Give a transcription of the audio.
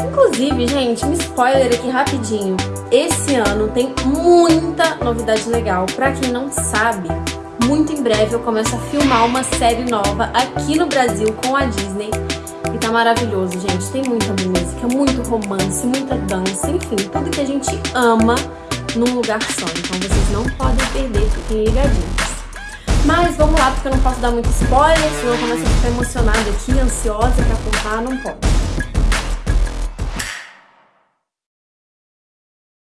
Inclusive, gente, um spoiler aqui rapidinho. Esse ano tem muita novidade legal. Pra quem não sabe, muito em breve eu começo a filmar uma série nova aqui no Brasil com a Disney. E tá maravilhoso, gente. Tem muita música, muito romance, muita dança, enfim, tudo que a gente ama num lugar só. Então vocês não podem perder, fiquem ligadinhos. Mas vamos lá, porque eu não posso dar muito spoiler, senão eu começo a ficar emocionada aqui, ansiosa pra contar, não posso.